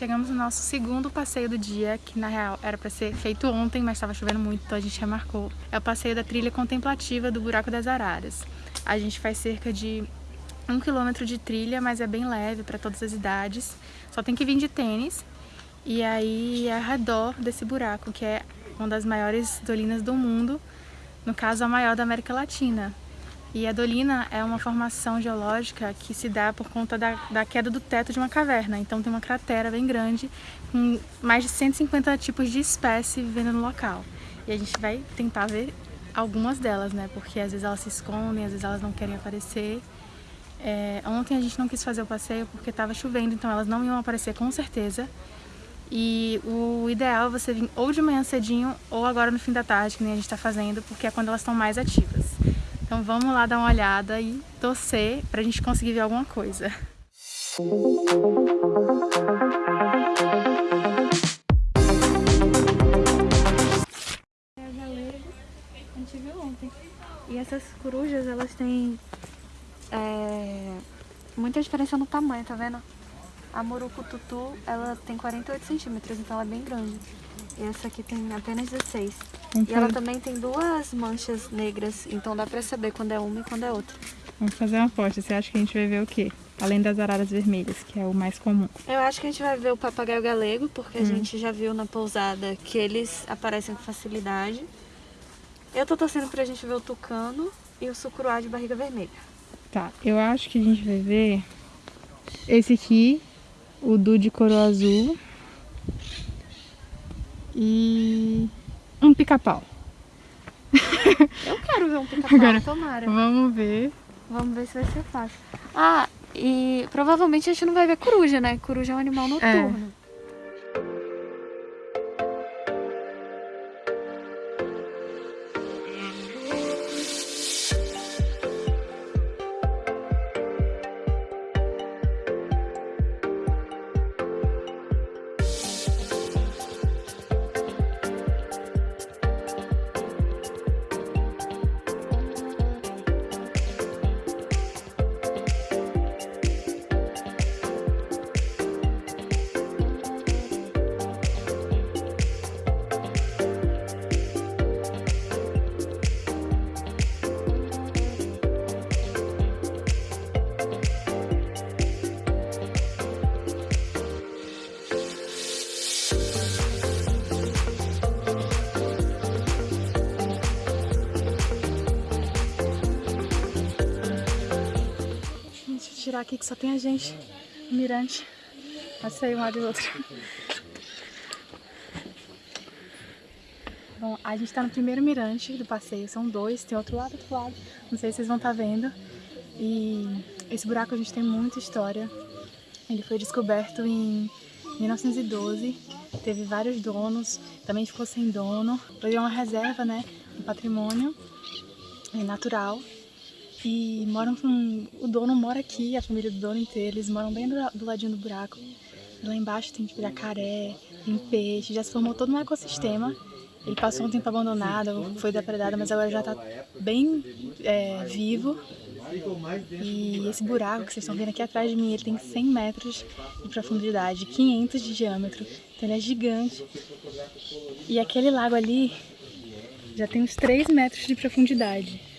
chegamos no nosso segundo passeio do dia, que na real era para ser feito ontem, mas estava chovendo muito, então a gente remarcou. É o passeio da trilha contemplativa do Buraco das Araras. A gente faz cerca de um quilômetro de trilha, mas é bem leve para todas as idades. Só tem que vir de tênis. E aí é ao redor desse buraco, que é uma das maiores dolinas do mundo, no caso a maior da América Latina. E a dolina é uma formação geológica que se dá por conta da, da, queda do teto de uma caverna. Então tem uma cratera bem grande, com mais de 150 tipos de espécie vivendo no local. E a gente vai tentar ver algumas delas, né? Porque às vezes elas se escondem, às vezes elas não querem aparecer. É, ontem a gente não quis fazer o passeio porque estava chovendo, então elas não iam aparecer com certeza. E o ideal é você vir ou de manhã cedinho ou agora no fim da tarde, que nem a gente está fazendo, porque é quando elas estão mais ativas. Então vamos lá dar uma olhada e torcer para a gente conseguir ver alguma coisa. A gente viu ontem. E essas corujas, elas têm é, muita diferença no tamanho, tá vendo? A Murucututu, ela tem 48 centímetros, então ela é bem grande. E essa aqui tem apenas 16. E ela também tem duas manchas negras, então dá pra saber quando é uma e quando é outra. Vamos fazer uma aposta. Você acha que a gente vai ver o quê? Além das araras vermelhas, que é o mais comum. Eu acho que a gente vai ver o papagaio galego, porque hum. a gente já viu na pousada que eles aparecem com facilidade. Eu tô torcendo pra gente ver o tucano e o sucuruá de barriga vermelha. Tá, eu acho que a gente vai ver esse aqui, o du de coroa azul e um pica-pau. Eu quero ver um pica-pau, tomara. Vamos ver. Vamos ver se vai ser fácil. Ah, e provavelmente a gente não vai ver coruja, né? Coruja é um animal noturno. É. tirar aqui que só tem a gente, o mirante. Sair um lado e outro. Bom, a gente tá no primeiro mirante do passeio, são dois, tem outro lado, outro lado. Não sei se vocês vão estar tá vendo. E esse buraco a gente tem muita história. Ele foi descoberto em 1912, teve vários donos, também ficou sem dono. Ele é uma reserva, né, um patrimônio natural e moram com... O dono mora aqui, a família do dono inteira, eles moram bem do, do ladinho do buraco. Lá embaixo tem tipo jacaré, tem peixe, já se formou todo um ecossistema. Ele passou um tempo abandonado, foi depredado, mas agora já está bem é, vivo. E esse buraco que vocês estão vendo aqui atrás de mim, ele tem 100 metros de profundidade, 500 de diâmetro, então ele é gigante. E aquele lago ali já tem uns 3 metros de profundidade.